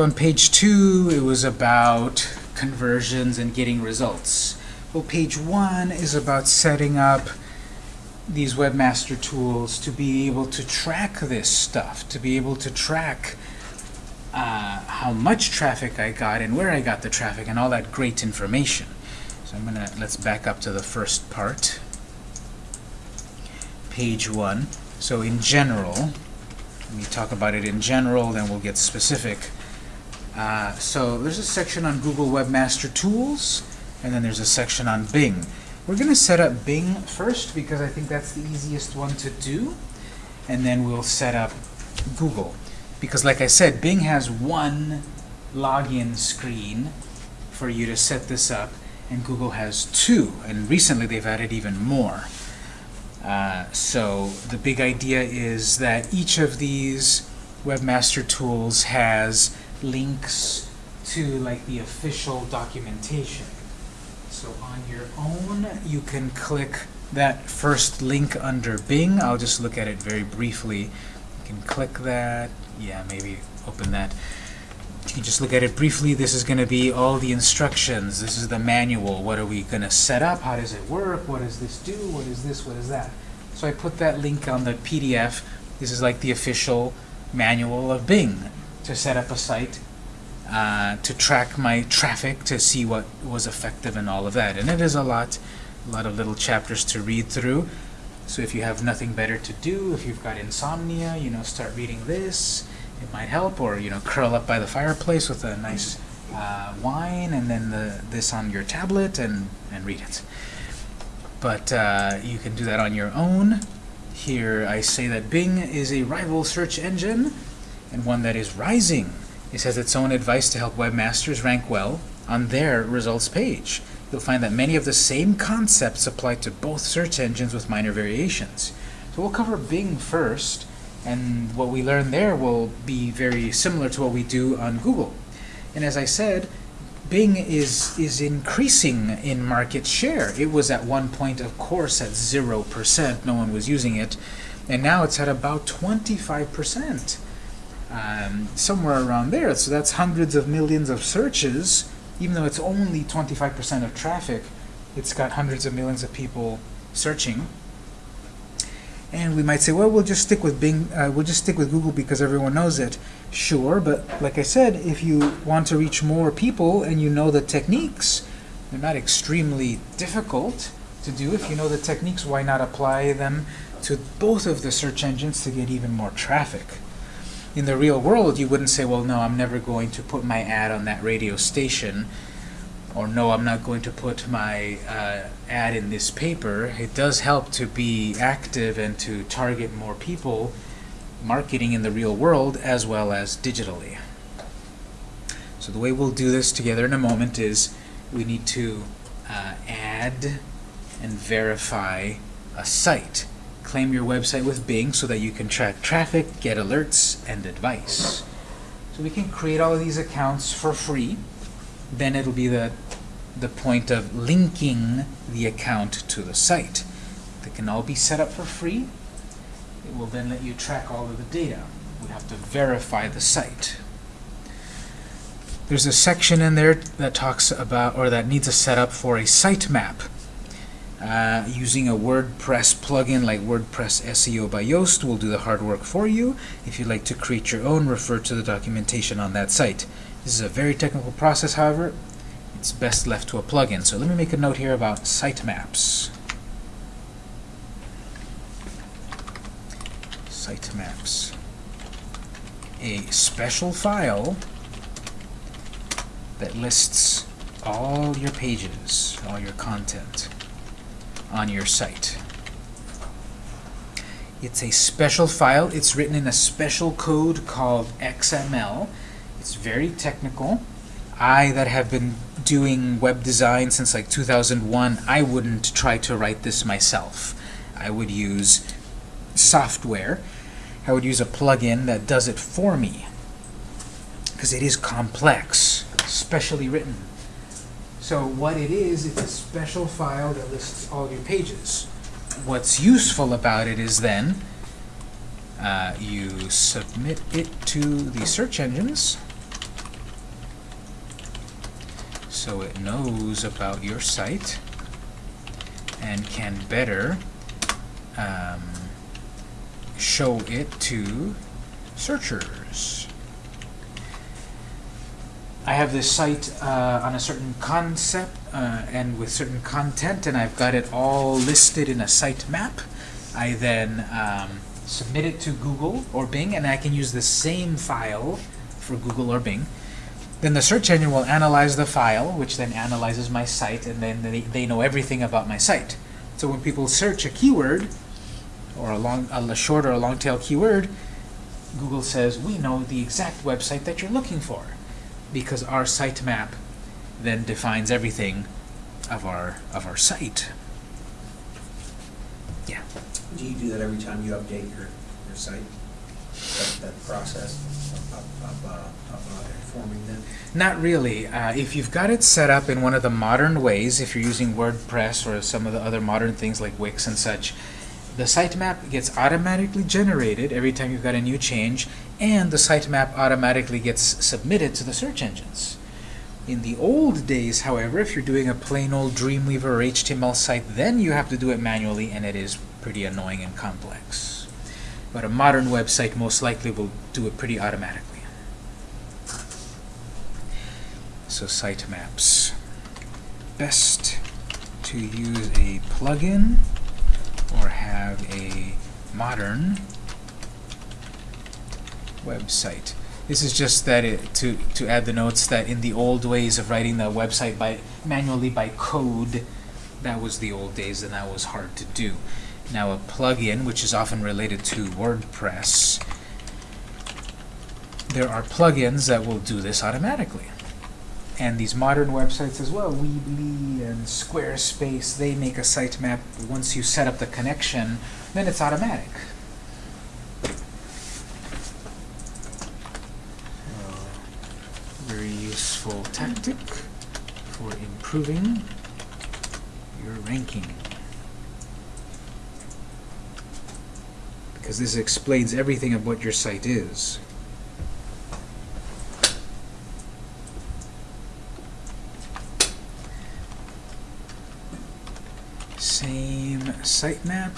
So on page two, it was about conversions and getting results. Well, page one is about setting up these webmaster tools to be able to track this stuff, to be able to track uh, how much traffic I got and where I got the traffic and all that great information. So I'm gonna let's back up to the first part, page one. So in general, we talk about it in general, then we'll get specific. Uh, so there's a section on Google Webmaster Tools, and then there's a section on Bing. We're going to set up Bing first because I think that's the easiest one to do, and then we'll set up Google. Because like I said, Bing has one login screen for you to set this up, and Google has two, and recently they've added even more. Uh, so the big idea is that each of these webmaster tools has links to like the official documentation. So on your own, you can click that first link under Bing. I'll just look at it very briefly. You can click that. Yeah, maybe open that. You can just look at it briefly. This is going to be all the instructions. This is the manual. What are we going to set up? How does it work? What does this do? What is this? What is that? So I put that link on the PDF. This is like the official manual of Bing to set up a site uh, to track my traffic to see what was effective and all of that. And it is a lot, a lot of little chapters to read through. So if you have nothing better to do, if you've got insomnia, you know, start reading this. It might help, or you know, curl up by the fireplace with a nice uh, wine, and then the, this on your tablet and and read it. But uh, you can do that on your own. Here I say that Bing is a rival search engine and one that is rising. It has its own advice to help webmasters rank well on their results page. You'll find that many of the same concepts apply to both search engines with minor variations. So we'll cover Bing first, and what we learn there will be very similar to what we do on Google. And as I said, Bing is, is increasing in market share. It was at one point, of course, at 0%. No one was using it. And now it's at about 25% um, somewhere around there. So that's hundreds of millions of searches, even though it's only 25% of traffic, it's got hundreds of millions of people searching. And we might say, well, we'll just stick with Bing, uh, we'll just stick with Google because everyone knows it. Sure, but like I said, if you want to reach more people and you know the techniques, they're not extremely difficult to do. If you know the techniques, why not apply them to both of the search engines to get even more traffic? In the real world, you wouldn't say, well, no, I'm never going to put my ad on that radio station, or no, I'm not going to put my uh, ad in this paper. It does help to be active and to target more people, marketing in the real world as well as digitally. So the way we'll do this together in a moment is we need to uh, add and verify a site claim your website with Bing so that you can track traffic, get alerts, and advice. So we can create all of these accounts for free. Then it'll be the, the point of linking the account to the site. They can all be set up for free. It will then let you track all of the data. We have to verify the site. There's a section in there that talks about, or that needs a setup for a sitemap. Uh, using a WordPress plugin like WordPress SEO by Yoast will do the hard work for you. If you'd like to create your own, refer to the documentation on that site. This is a very technical process, however. It's best left to a plugin. So let me make a note here about sitemaps. Sitemaps. A special file that lists all your pages, all your content on your site. It's a special file. It's written in a special code called XML. It's very technical. I, that have been doing web design since like 2001, I wouldn't try to write this myself. I would use software. I would use a plugin that does it for me because it is complex, specially written. So what it is, it's a special file that lists all your pages. What's useful about it is then uh, you submit it to the search engines so it knows about your site and can better um, show it to searchers. I have this site uh, on a certain concept uh, and with certain content, and I've got it all listed in a sitemap. I then um, submit it to Google or Bing, and I can use the same file for Google or Bing. Then the search engine will analyze the file, which then analyzes my site, and then they, they know everything about my site. So when people search a keyword, or a, long, a short or a long tail keyword, Google says, we know the exact website that you're looking for because our sitemap then defines everything of our of our site. Yeah. Do you do that every time you update your, your site? That, that process of, of, of, uh, of uh, informing them? Not really. Uh, if you've got it set up in one of the modern ways, if you're using WordPress or some of the other modern things like Wix and such, the sitemap gets automatically generated every time you've got a new change, and the sitemap automatically gets submitted to the search engines. In the old days, however, if you're doing a plain old Dreamweaver or HTML site, then you have to do it manually, and it is pretty annoying and complex. But a modern website most likely will do it pretty automatically. So sitemaps. Best to use a plugin or have a modern website. This is just that it, to, to add the notes that in the old ways of writing the website by manually by code, that was the old days and that was hard to do. Now a plugin, which is often related to WordPress, there are plugins that will do this automatically. And these modern websites as well, Weebly and Squarespace, they make a sitemap. Once you set up the connection, then it's automatic. very useful tactic for improving your ranking. Because this explains everything of what your site is. Same sitemap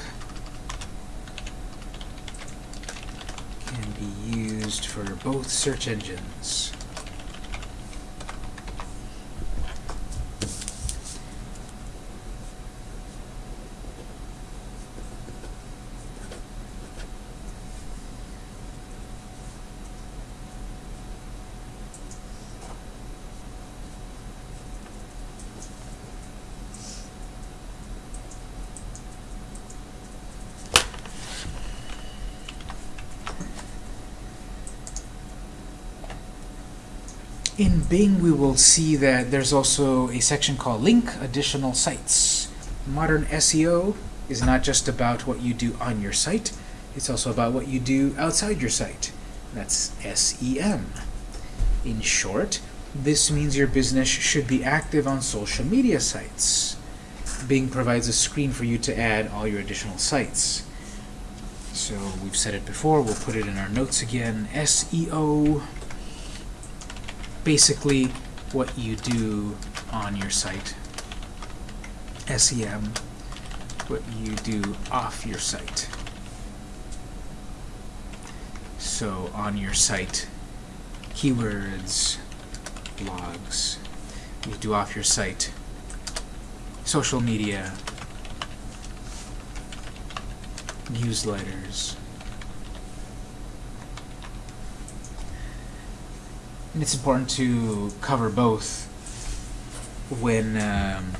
can be used for both search engines. In Bing, we will see that there's also a section called Link Additional Sites. Modern SEO is not just about what you do on your site, it's also about what you do outside your site. That's SEM. In short, this means your business should be active on social media sites. Bing provides a screen for you to add all your additional sites. So we've said it before, we'll put it in our notes again. SEO basically what you do on your site. SEM, what you do off your site. So on your site, keywords, blogs, you do off your site, social media, newsletters, And it's important to cover both when um,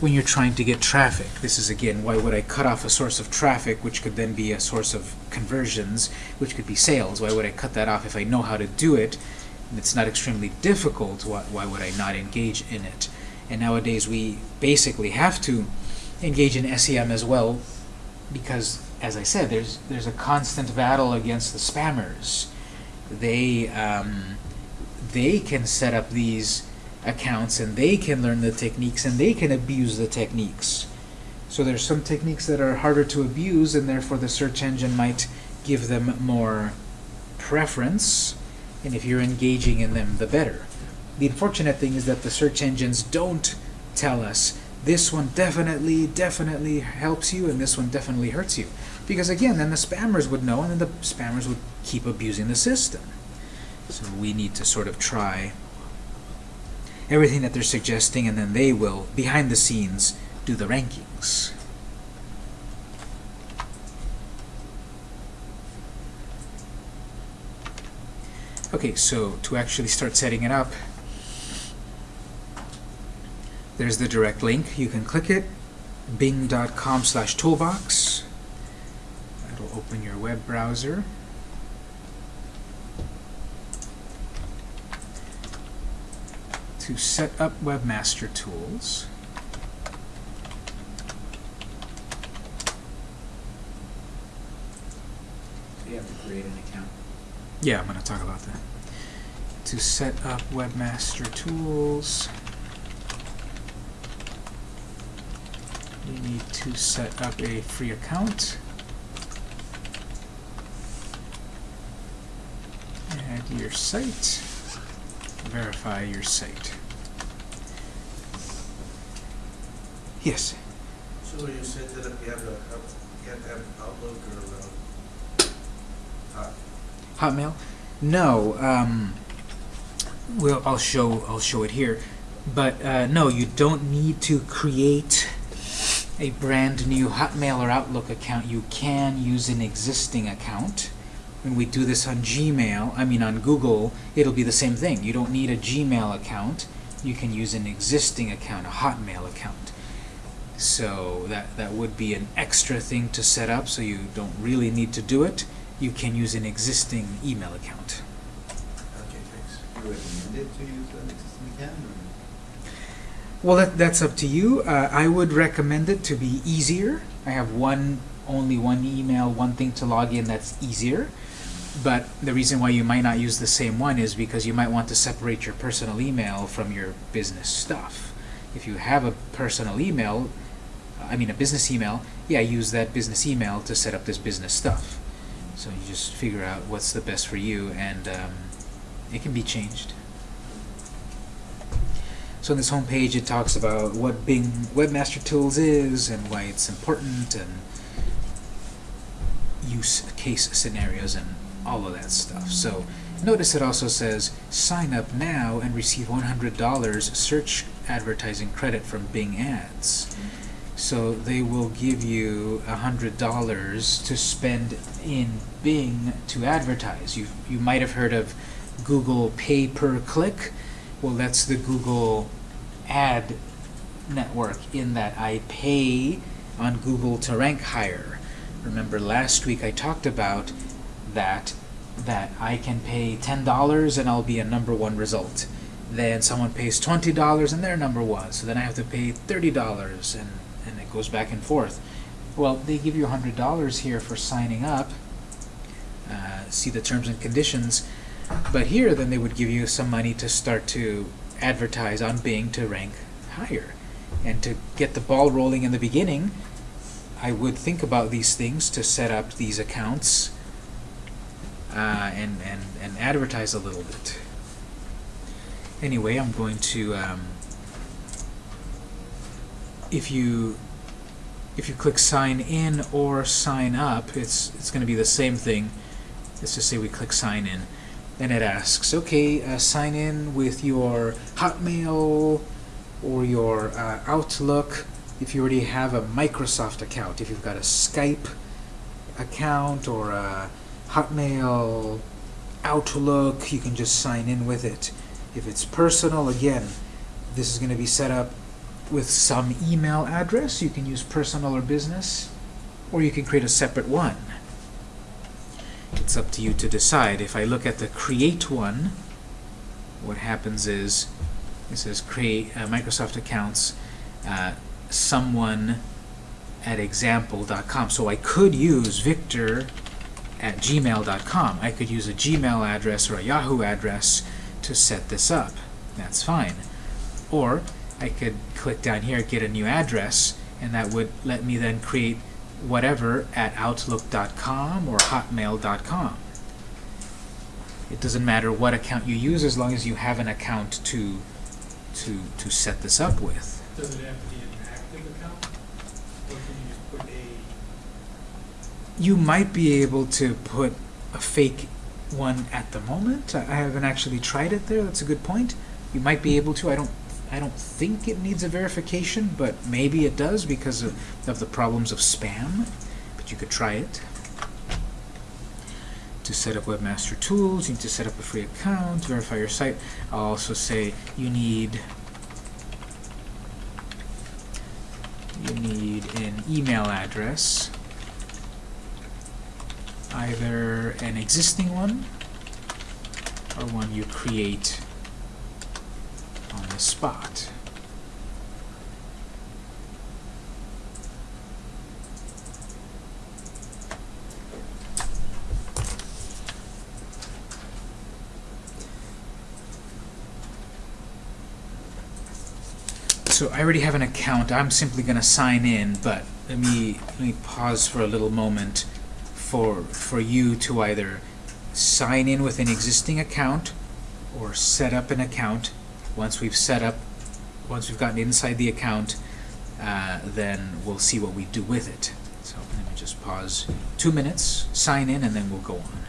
when you're trying to get traffic. This is again why would I cut off a source of traffic which could then be a source of conversions which could be sales. Why would I cut that off if I know how to do it and it's not extremely difficult why, why would I not engage in it? And nowadays we basically have to engage in SEM as well because as I said there's there's a constant battle against the spammers. They um, they can set up these accounts and they can learn the techniques and they can abuse the techniques. So there's some techniques that are harder to abuse and therefore the search engine might give them more preference and if you're engaging in them the better. the unfortunate thing is that the search engines don't tell us this one definitely, definitely helps you and this one definitely hurts you. Because again, then the spammers would know and then the spammers would keep abusing the system. So we need to sort of try everything that they're suggesting and then they will, behind the scenes, do the rankings. Okay, so to actually start setting it up, there's the direct link. You can click it, bing.com slash toolbox. That'll open your web browser. To set up Webmaster Tools, So you have to create an account. Yeah, I'm going to talk about that. To set up Webmaster Tools, you need to set up a free account. Add your site. Verify your site. Yes. So when you set it up, you have to have, you have to have Outlook or, uh, uh, Hotmail? No. Um, well, I'll show. I'll show it here. But uh, no, you don't need to create a brand new Hotmail or Outlook account. You can use an existing account. When we do this on Gmail, I mean on Google, it'll be the same thing. You don't need a Gmail account. You can use an existing account, a Hotmail account. So that that would be an extra thing to set up. So you don't really need to do it you can use an existing email account. okay, thanks. You recommend it to use an existing account? Well, that, that's up to you. Uh, I would recommend it to be easier. I have one, only one email, one thing to log in that's easier. But the reason why you might not use the same one is because you might want to separate your personal email from your business stuff. If you have a personal email, I mean a business email, yeah, use that business email to set up this business stuff. So you just figure out what's the best for you, and um, it can be changed. So on this home page, it talks about what Bing Webmaster Tools is and why it's important, and use case scenarios and all of that stuff. So notice it also says sign up now and receive $100 search advertising credit from Bing Ads. So they will give you $100 to spend in Bing to advertise. You, you might have heard of Google Pay Per Click. Well, that's the Google ad network in that I pay on Google to rank higher. Remember last week I talked about that that I can pay $10 and I'll be a number one result. Then someone pays $20 and they're number one. So then I have to pay $30 and, and it goes back and forth. Well, they give you $100 here for signing up. Uh, see the terms and conditions. But here, then they would give you some money to start to advertise on Bing to rank higher. And to get the ball rolling in the beginning, I would think about these things to set up these accounts uh, and, and, and advertise a little bit. Anyway, I'm going to, um, if you if you click sign in or sign up, it's, it's going to be the same thing. Let's just say we click sign in. Then it asks, okay, uh, sign in with your Hotmail or your uh, Outlook if you already have a Microsoft account. If you've got a Skype account or a Hotmail Outlook, you can just sign in with it. If it's personal, again, this is going to be set up with some email address. You can use personal or business, or you can create a separate one. It's up to you to decide. If I look at the create one, what happens is it says create uh, Microsoft accounts, uh, someone at example.com. So I could use Victor at gmail.com. I could use a Gmail address or a Yahoo address to set this up. That's fine. Or I could click down here, get a new address, and that would let me then create whatever at outlook.com or hotmail.com. It doesn't matter what account you use as long as you have an account to to to set this up with. Does it have to be an active account? Or can you just put a, You might be able to put a fake one at the moment. I haven't actually tried it there. That's a good point. You might be able to. I don't. I don't think it needs a verification, but maybe it does because of, of the problems of spam. But you could try it. To set up Webmaster Tools, you need to set up a free account, verify your site. I'll also say you need you need an email address either an existing one or one you create on the spot. So I already have an account. I'm simply going to sign in, but let me let me pause for a little moment for for you to either sign in with an existing account or set up an account. Once we've set up, once we've gotten inside the account, uh, then we'll see what we do with it. So let me just pause two minutes, sign in, and then we'll go on.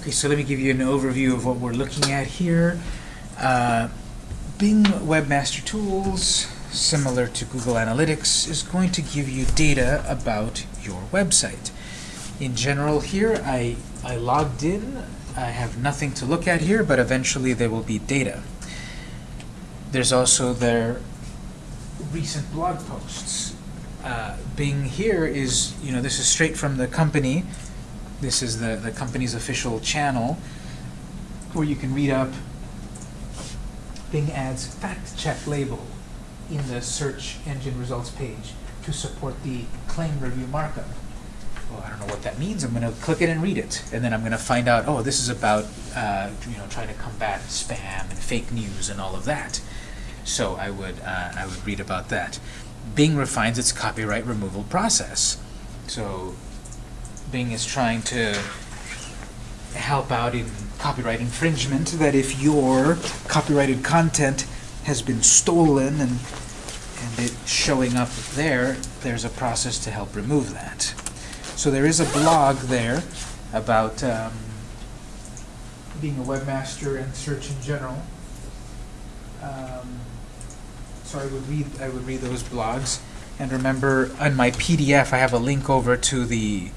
Okay, so let me give you an overview of what we're looking at here. Uh, Bing Webmaster Tools, similar to Google Analytics, is going to give you data about your website. In general here, I, I logged in. I have nothing to look at here, but eventually there will be data. There's also their recent blog posts. Uh, Bing here is, you know, this is straight from the company. This is the, the company's official channel where you can read up Bing adds fact check label in the search engine results page to support the claim review markup. Well, I don't know what that means. I'm going to click it and read it. And then I'm going to find out, oh, this is about uh, you know, trying to combat spam and fake news and all of that. So I would, uh, I would read about that. Bing refines its copyright removal process. So Bing is trying to help out in copyright infringement, that if your copyrighted content has been stolen and, and it showing up there, there's a process to help remove that. So there is a blog there about um, being a webmaster and search in general. Um, so I would read I would read those blogs. And remember, on my PDF, I have a link over to the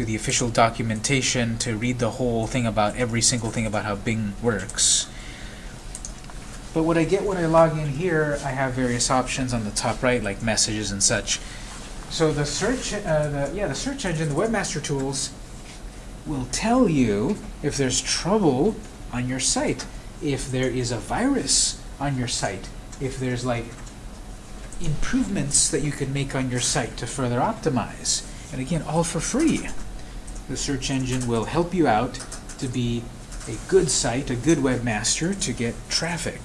to the official documentation to read the whole thing about every single thing about how Bing works. But what I get when I log in here, I have various options on the top right, like messages and such. So the search, uh, the, yeah, the search engine, the Webmaster Tools, will tell you if there's trouble on your site, if there is a virus on your site, if there's like improvements that you can make on your site to further optimize. And again, all for free. The search engine will help you out to be a good site, a good webmaster, to get traffic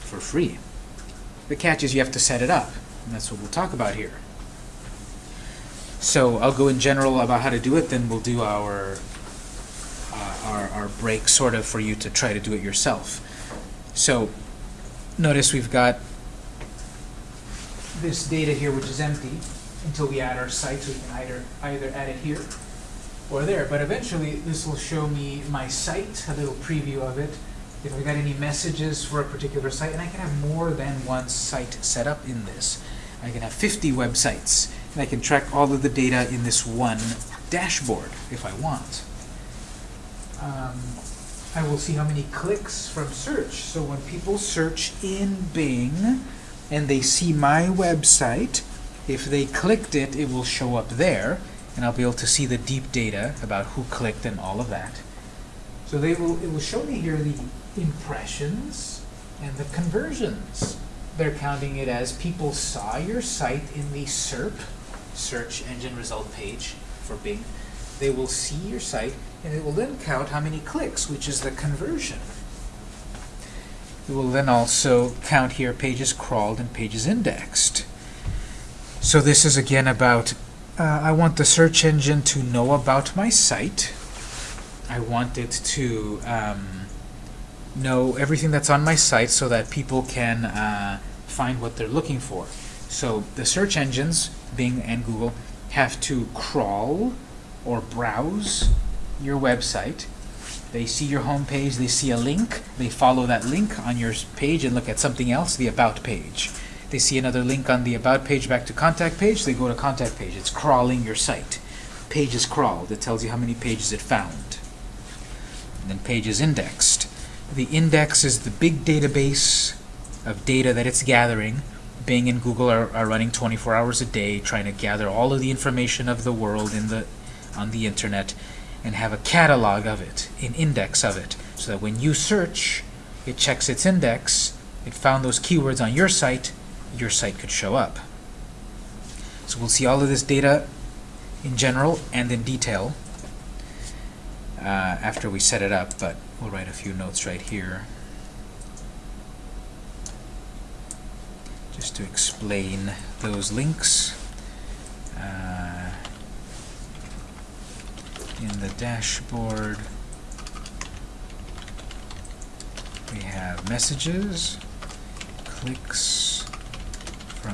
for free. The catch is you have to set it up, and that's what we'll talk about here. So I'll go in general about how to do it, then we'll do our, uh, our, our break sort of for you to try to do it yourself. So notice we've got this data here which is empty until we add our site, so we can either, either add it here or there. But eventually this will show me my site, a little preview of it, if I've got any messages for a particular site, and I can have more than one site set up in this. I can have 50 websites, and I can track all of the data in this one dashboard if I want. Um, I will see how many clicks from search. So when people search in Bing and they see my website, if they clicked it, it will show up there, and I'll be able to see the deep data about who clicked and all of that. So they will, it will show me here the impressions and the conversions. They're counting it as people saw your site in the SERP, search engine result page for Bing. They will see your site, and it will then count how many clicks, which is the conversion. It will then also count here pages crawled and pages indexed. So this is again about, uh, I want the search engine to know about my site. I want it to um, know everything that's on my site so that people can uh, find what they're looking for. So the search engines, Bing and Google, have to crawl or browse your website. They see your home page, they see a link, they follow that link on your page and look at something else, the About page. They see another link on the About page back to Contact page, they go to Contact page. It's crawling your site. Page is crawled. It tells you how many pages it found. And then page is indexed. The index is the big database of data that it's gathering. Bing and Google are, are running 24 hours a day trying to gather all of the information of the world in the, on the internet and have a catalog of it, an index of it, so that when you search, it checks its index, it found those keywords on your site, your site could show up. So we'll see all of this data in general and in detail uh, after we set it up, but we'll write a few notes right here. Just to explain those links. Uh, in the dashboard, we have messages, clicks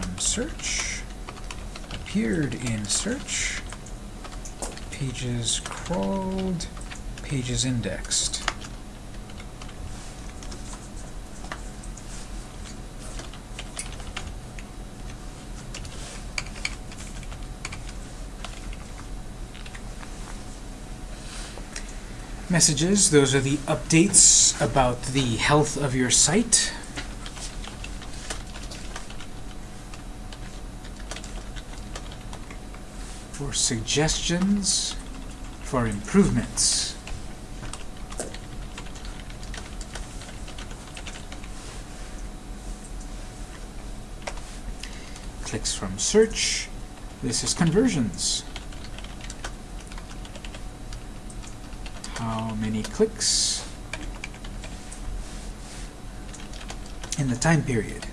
from search, appeared in search, pages crawled, pages indexed. Messages, those are the updates about the health of your site. For suggestions, for improvements. Clicks from search. This is conversions. How many clicks in the time period?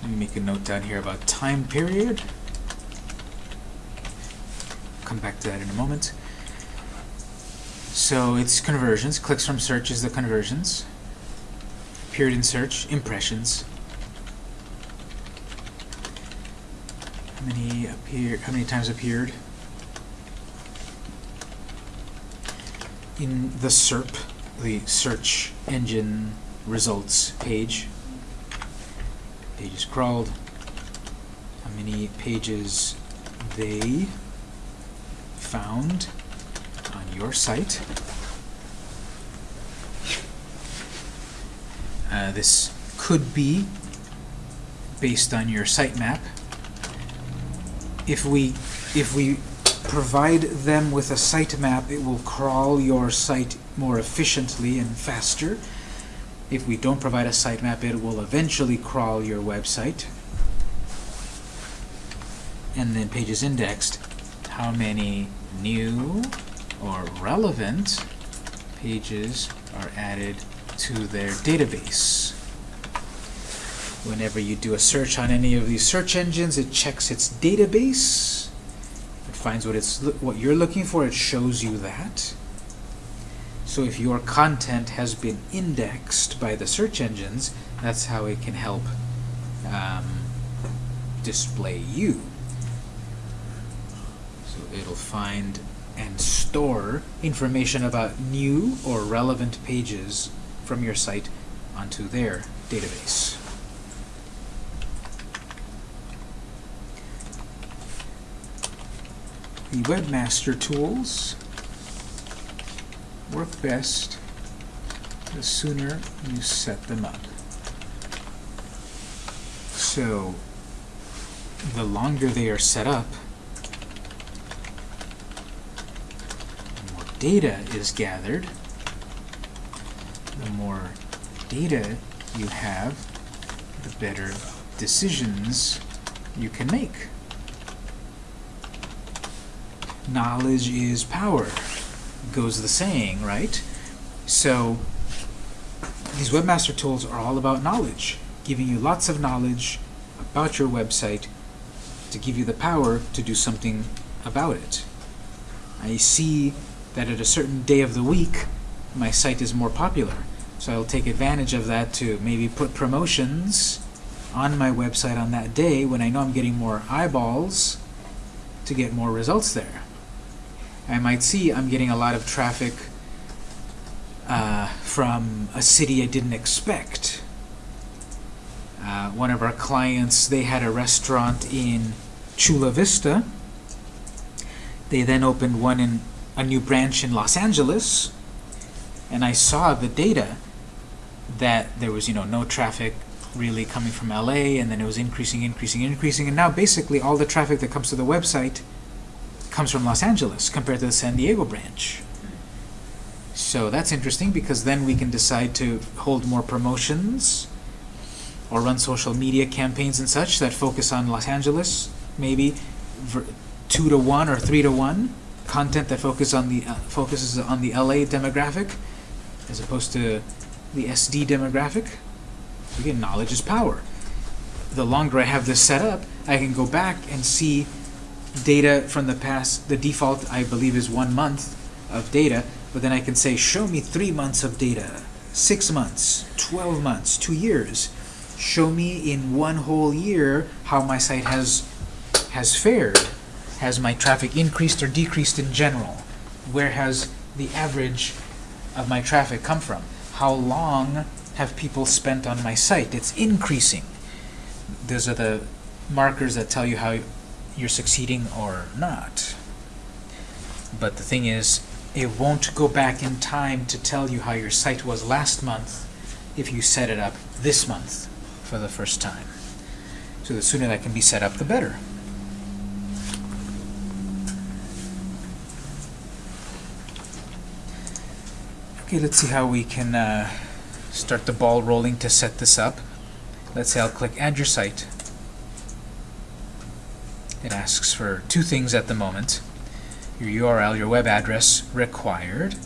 Let me make a note down here about time period. Come back to that in a moment. So it's conversions. Clicks from search is the conversions. Period in search, impressions. How many appear? How many times appeared? In the SERP, the search engine results page. Pages crawled. How many pages they found on your site. Uh, this could be based on your sitemap. if we if we provide them with a sitemap, it will crawl your site more efficiently and faster. If we don't provide a sitemap, it will eventually crawl your website. And then pages indexed, how many new or relevant pages are added to their database. Whenever you do a search on any of these search engines, it checks its database. It finds what it's what you're looking for. It shows you that. So if your content has been indexed by the search engines, that's how it can help um, display you. It'll find and store information about new or relevant pages from your site onto their database. The webmaster tools work best the sooner you set them up. So the longer they are set up, the more data is gathered, the more data you have, the better decisions you can make. Knowledge is power, goes the saying, right? So these webmaster tools are all about knowledge, giving you lots of knowledge about your website to give you the power to do something about it. I see that at a certain day of the week, my site is more popular. So I'll take advantage of that to maybe put promotions on my website on that day when I know I'm getting more eyeballs to get more results there. I might see I'm getting a lot of traffic uh, from a city I didn't expect. Uh, one of our clients, they had a restaurant in Chula Vista. They then opened one in a new branch in Los Angeles, and I saw the data that there was, you know, no traffic really coming from LA, and then it was increasing, increasing, increasing, and now basically all the traffic that comes to the website comes from Los Angeles compared to the San Diego branch. So that's interesting because then we can decide to hold more promotions or run social media campaigns and such that focus on Los Angeles, maybe two to one or three to one content that focus on the uh, focuses on the LA demographic as opposed to the SD demographic. Again, knowledge is power. The longer I have this set up, I can go back and see data from the past. The default, I believe, is one month of data, but then I can say, show me three months of data, six months, 12 months, two years. Show me in one whole year how my site has has fared. Has my traffic increased or decreased in general? Where has the average of my traffic come from? How long have people spent on my site? It's increasing. Those are the markers that tell you how you're succeeding or not. But the thing is, it won't go back in time to tell you how your site was last month if you set it up this month for the first time. So the sooner that can be set up, the better. Okay, let's see how we can uh, start the ball rolling to set this up. Let's say I'll click Add Your Site. It asks for two things at the moment. Your URL, your web address, required.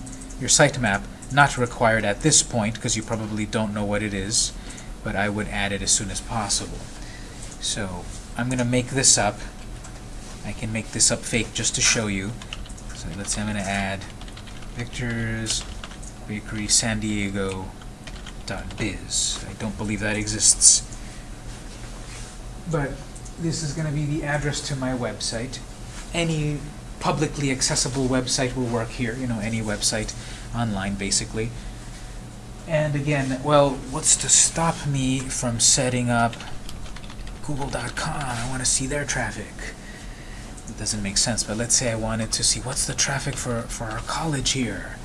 Your sitemap, not required at this point, because you probably don't know what it is, but I would add it as soon as possible. So I'm going to make this up. I can make this up fake just to show you. So let's say I'm going to add Victor's Bakery San Diego biz. I don't believe that exists. But this is going to be the address to my website. Any publicly accessible website will work here, you know, any website online basically. And again, well, what's to stop me from setting up google.com? I want to see their traffic. It doesn't make sense, but let's say I wanted to see what's the traffic for, for our college here.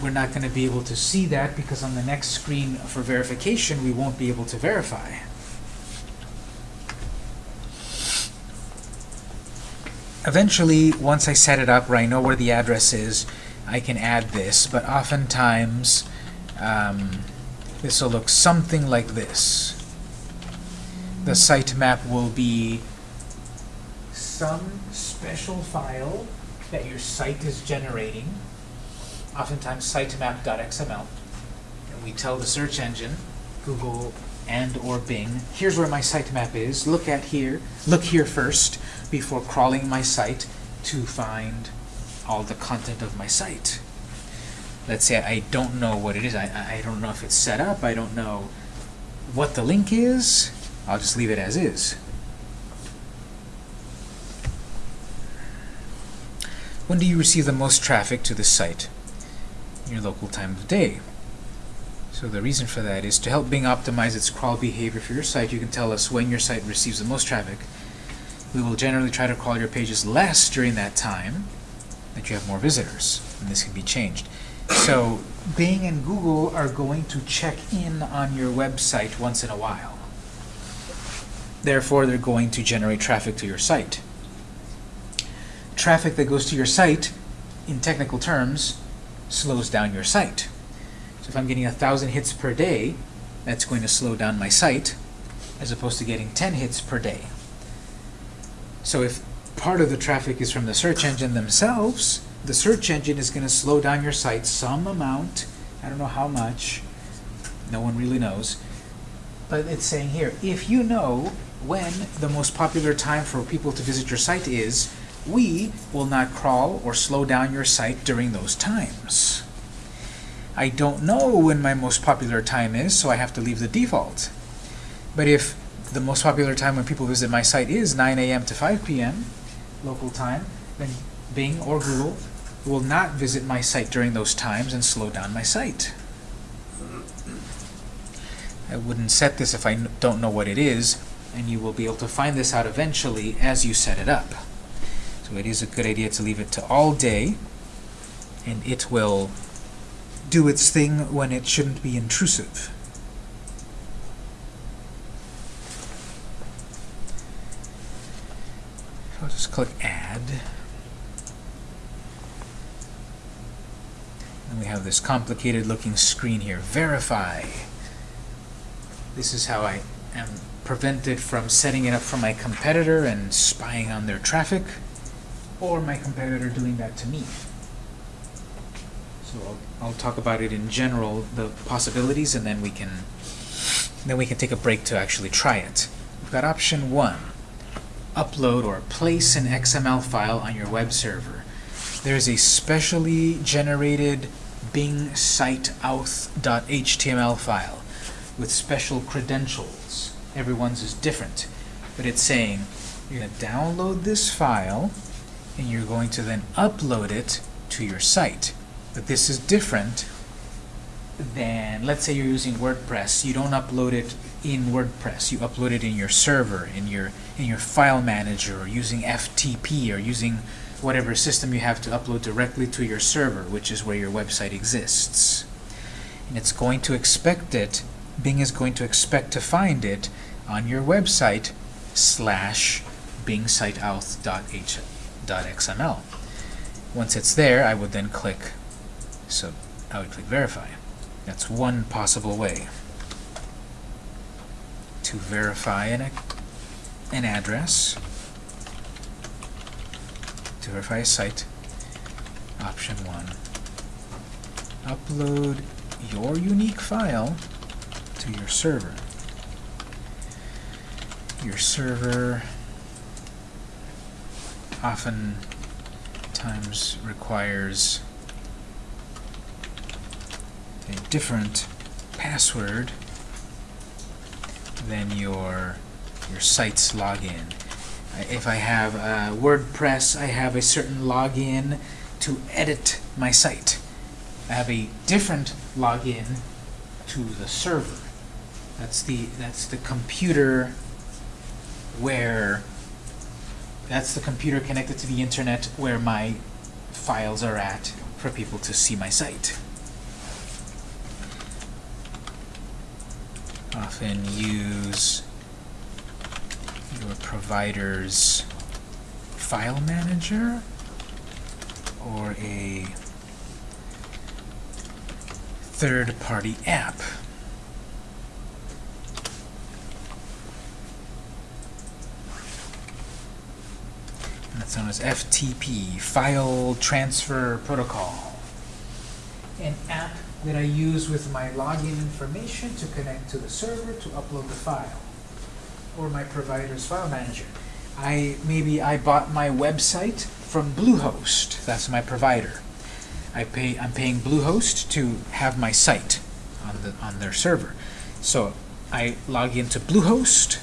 We're not going to be able to see that because on the next screen for verification, we won't be able to verify. eventually, once I set it up where I know where the address is, I can add this, but oftentimes um, this will look something like this. The sitemap will be some special file that your site is generating, oftentimes sitemap.xml, and we tell the search engine, Google and or Bing, here's where my sitemap is, look at here, look here first, before crawling my site to find all the content of my site. Let's say I don't know what it is, I, I don't know if it's set up, I don't know what the link is, I'll just leave it as is. When do you receive the most traffic to the site? Your local time of day. So the reason for that is to help Bing optimize its crawl behavior for your site, you can tell us when your site receives the most traffic. We will generally try to crawl your pages less during that time that you have more visitors, and this can be changed. So Bing and Google are going to check in on your website once in a while. Therefore, they're going to generate traffic to your site. Traffic that goes to your site, in technical terms, slows down your site. So if I'm getting a thousand hits per day, that's going to slow down my site, as opposed to getting 10 hits per day. So if part of the traffic is from the search engine themselves, the search engine is going to slow down your site some amount. I don't know how much. No one really knows. But it's saying here, if you know when the most popular time for people to visit your site is, we will not crawl or slow down your site during those times. I don't know when my most popular time is, so I have to leave the default. But if the most popular time when people visit my site is 9 a.m. to 5 p.m. local time, then Bing or Google will not visit my site during those times and slow down my site. I wouldn't set this if I don't know what it is, and you will be able to find this out eventually as you set it up. So it is a good idea to leave it to all day, and it will do its thing when it shouldn't be intrusive. I'll just click Add. And we have this complicated looking screen here. Verify. This is how I am prevented from setting it up for my competitor and spying on their traffic, or my competitor doing that to me. So I'll, I'll talk about it in general, the possibilities, and then we can then we can take a break to actually try it. We've got option one, upload or place an XML file on your web server. There's a specially generated Bing site auth.html file with special credentials. Everyone's is different, but it's saying you're going to download this file and you're going to then upload it to your site. But this is different than, let's say you're using WordPress, you don't upload it in WordPress, you upload it in your server, in your in your file manager, or using FTP, or using whatever system you have to upload directly to your server, which is where your website exists. And it's going to expect it, Bing is going to expect to find it on your website slash bingsiteauth.xml. Once it's there, I would then click, so I would click verify. That's one possible way to verify an, an address, to verify a site. Option one, upload your unique file to your server. Your server often times requires a different password than your your site's login. If I have WordPress, I have a certain login to edit my site. I have a different login to the server. That's the that's the computer where that's the computer connected to the internet where my files are at for people to see my site. Often use your provider's file manager or a third-party app. That's known as FTP, File Transfer Protocol. An app that I use with my login information to connect to the server to upload the file, or my provider's file manager. I maybe I bought my website from Bluehost. That's my provider. I pay I'm paying Bluehost to have my site on the on their server. So I log into Bluehost.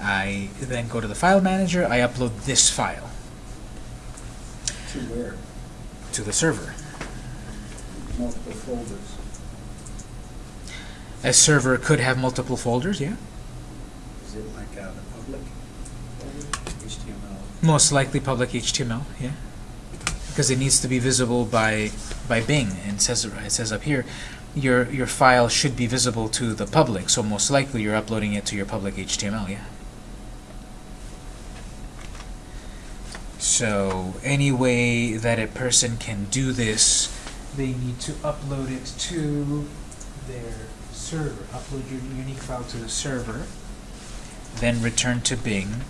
I then go to the file manager. I upload this file To where? to the server. Multiple folders. A server could have multiple folders, yeah. Is it like uh, the public HTML? Most likely public HTML, yeah. Because it needs to be visible by by Bing. And it says it says up here, your your file should be visible to the public. So most likely you're uploading it to your public HTML, yeah. So any way that a person can do this, they need to upload it to their server. Upload your unique file to the server, then return to Bing.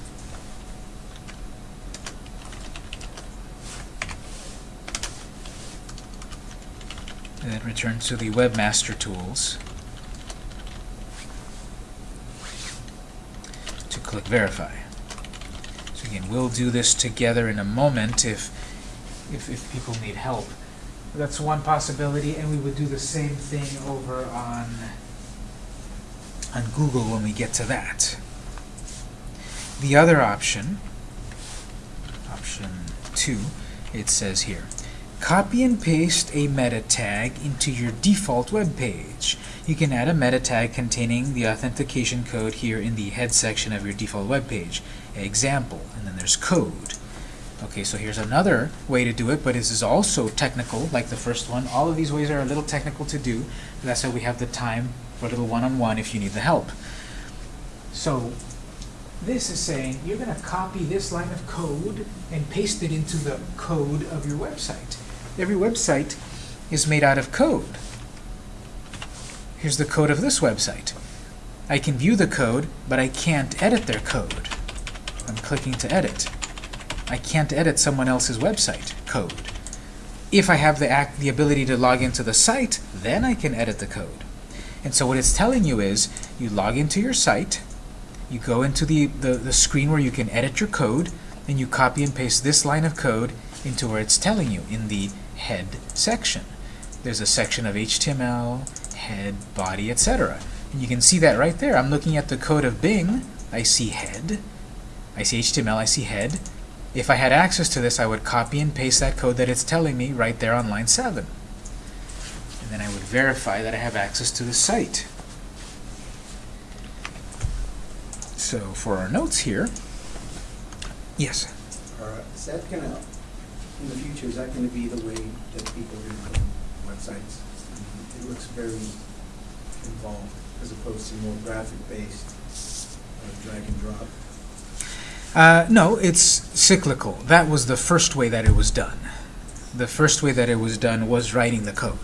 and then return to the Webmaster Tools to click Verify. Again, we'll do this together in a moment if, if, if people need help. That's one possibility, and we would do the same thing over on, on Google when we get to that. The other option, option two, it says here, Copy and paste a meta tag into your default web page. You can add a meta tag containing the authentication code here in the head section of your default web page. Example, and then there's code. Okay, so here's another way to do it, but this is also technical, like the first one. All of these ways are a little technical to do. That's why we have the time for a little one-on-one if you need the help. So this is saying you're going to copy this line of code and paste it into the code of your website. Every website is made out of code. Here's the code of this website. I can view the code, but I can't edit their code. I'm clicking to edit. I can't edit someone else's website code. If I have the, act, the ability to log into the site, then I can edit the code. And so what it's telling you is, you log into your site, you go into the, the, the screen where you can edit your code, and you copy and paste this line of code into where it's telling you in the head section. There's a section of HTML, head, body, etc. And you can see that right there. I'm looking at the code of Bing. I see head. I see HTML. I see head. If I had access to this, I would copy and paste that code that it's telling me right there on line 7. And then I would verify that I have access to the site. So for our notes here, yes? Or is that gonna, in the future, is that gonna be the way that people build websites? It looks very involved as opposed to more graphic-based, uh, drag and drop. Uh, no, it's cyclical. That was the first way that it was done. The first way that it was done was writing the code.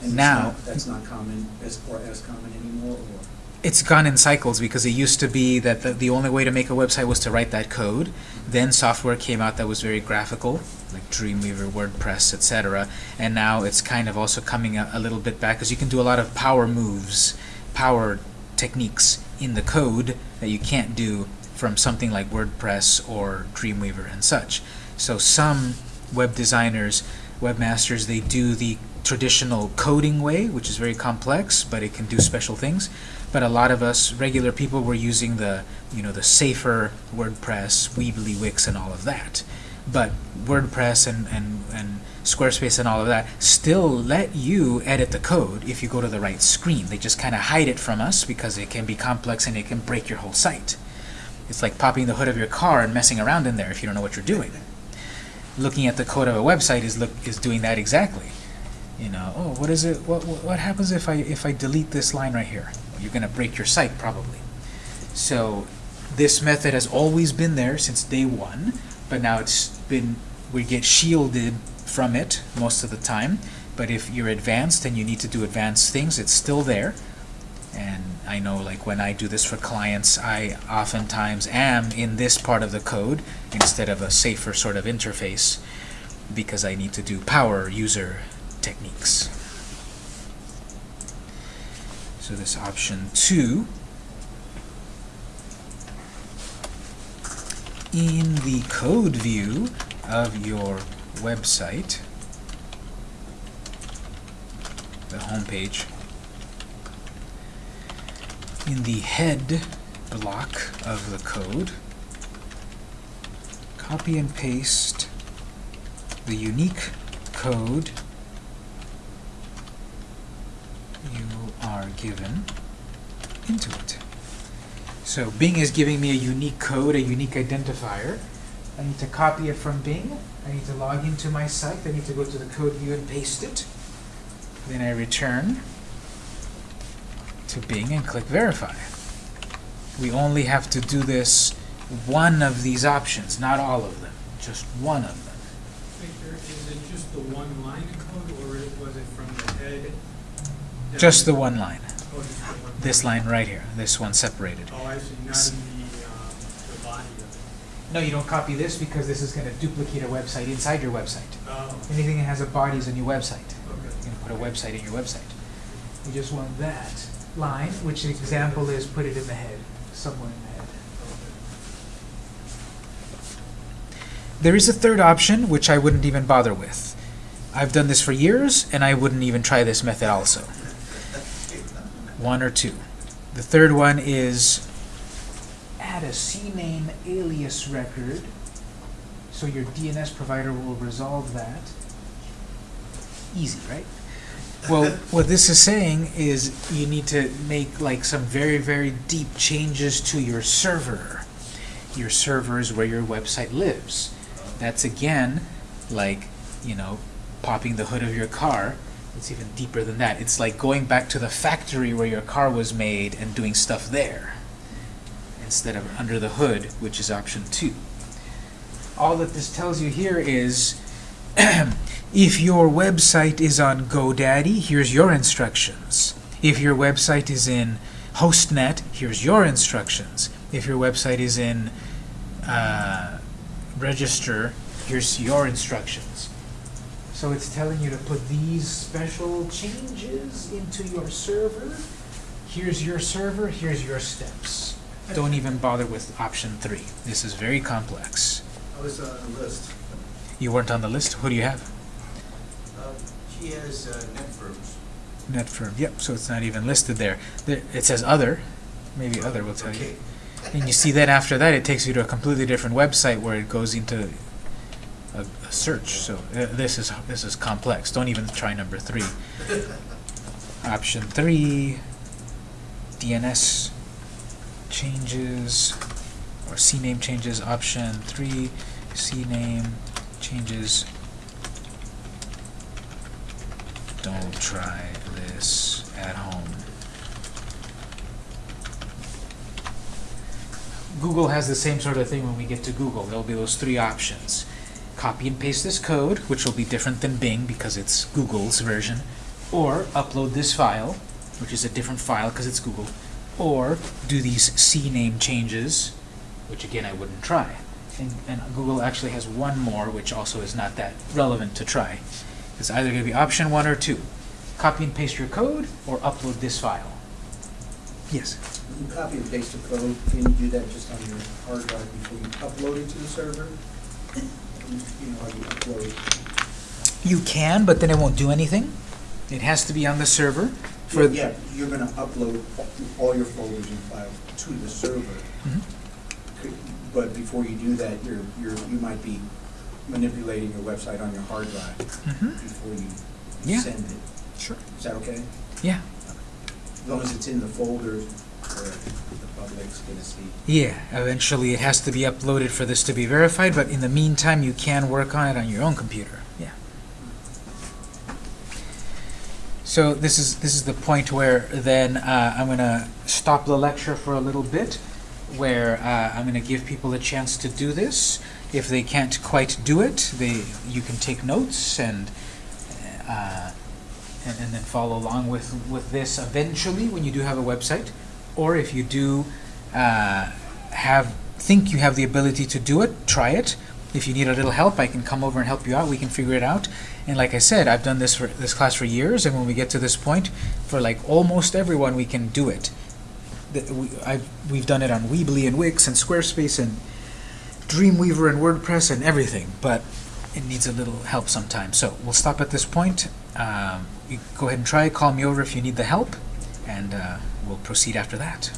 And it's Now- not- That's not common, as, or as common anymore, or? It's gone in cycles because it used to be that the, the only way to make a website was to write that code. Then software came out that was very graphical, like Dreamweaver, WordPress, etc. And now it's kind of also coming a, a little bit back because you can do a lot of power moves, power techniques in the code that you can't do from something like WordPress or Dreamweaver and such. So some web designers, webmasters, they do the traditional coding way, which is very complex, but it can do special things. But a lot of us regular people were using the, you know, the safer WordPress, Weebly, Wix, and all of that. But WordPress and, and, and Squarespace and all of that still let you edit the code if you go to the right screen. They just kind of hide it from us because it can be complex and it can break your whole site. It's like popping the hood of your car and messing around in there if you don't know what you're doing. Looking at the code of a website is look is doing that exactly. You know, oh, what is it? What what happens if I if I delete this line right here? You're going to break your site probably. So this method has always been there since day one, but now it's been, we get shielded from it most of the time. But if you're advanced and you need to do advanced things, it's still there. And I know like when I do this for clients, I oftentimes am in this part of the code instead of a safer sort of interface because I need to do power user techniques. So this option two in the code view of your website, the home page, in the head block of the code, copy and paste the unique code you are given into it. So Bing is giving me a unique code, a unique identifier. I need to copy it from Bing. I need to log into my site. I need to go to the code view and paste it. Then I return to Bing and click verify. We only have to do this one of these options, not all of them, just one of them. Victor, is it just the one line of code, or was it from the head? Just the one line. Oh, just the one. This line right here, this one separated. Oh, I see, not in the, um, the body of it. No, you don't copy this because this is going to duplicate a website inside your website. Oh, Anything that has a body is a new website. okay. You can put a website in your website. You just want that line, which the example is put it in the head, somewhere in the head. There is a third option, which I wouldn't even bother with. I've done this for years, and I wouldn't even try this method also. One or two. The third one is add a CNAME alias record, so your DNS provider will resolve that. Easy, right? Well, what this is saying is you need to make like some very, very deep changes to your server. Your server is where your website lives. That's again like, you know, popping the hood of your car. It's even deeper than that. It's like going back to the factory where your car was made and doing stuff there instead of under the hood, which is option two. All that this tells you here is if your website is on GoDaddy, here's your instructions. If your website is in HostNet, here's your instructions. If your website is in uh, Register, here's your instructions. So it's telling you to put these special changes into your server. Here's your server, here's your steps. Don't even bother with option three. This is very complex. I was on the list. You weren't on the list? Who do you have? Um, She has uh, Netfirms. Netfirm. Yep, so it's not even listed there. there. It says other. Maybe other will tell you. And you see that after that, it takes you to a completely different website where it goes into a, a search. So uh, this is this is complex. Don't even try number three. Option three, DNS changes or CNAME changes. Option three, CNAME changes. Don't try this at home. Google has the same sort of thing when we get to Google. There'll be those three options. Copy and paste this code, which will be different than Bing because it's Google's version, or upload this file, which is a different file because it's Google, or do these CNAME changes, which again I wouldn't try. And, and Google actually has one more, which also is not that relevant to try. It's either going to be option one or two. Copy and paste your code, or upload this file. Yes? You copy and paste the code, can you do that just on your hard drive before you upload it to the server? You know, you upload. You can, but then it won't do anything. It has to be on the server. For Yeah, you're gonna upload all your folders and files to the server. Mhm. Could- But before you do that, you're, you're, you might be manipulating your website on your hard drive Mhm. before you Yeah. send it. Sure. Is that okay? Yeah. As long as it's in the folders Yeah, eventually it has to be uploaded for this to be verified, but in the meantime, you can work on it on your own computer. Yeah. So this is this is the point where then uh, I'm going to stop the lecture for a little bit, where uh, I'm going to give people a chance to do this, If they can't quite do it, they you can take notes and uh, and, and then follow along with with this eventually when you do have a website, or if you do uh, have think you have the ability to do it, try it. If you need a little help, I can come over and help you out. We can figure it out. And like I said, I've done this for this class for years, and when we get to this point, for like almost everyone, we can do it. We, I've, we've done it on Weebly and Wix and Squarespace and Dreamweaver and WordPress and everything, but it needs a little help sometimes. So we'll stop at this point. Um, you go ahead and try. Call me over if you need the help, and uh, we'll proceed after that.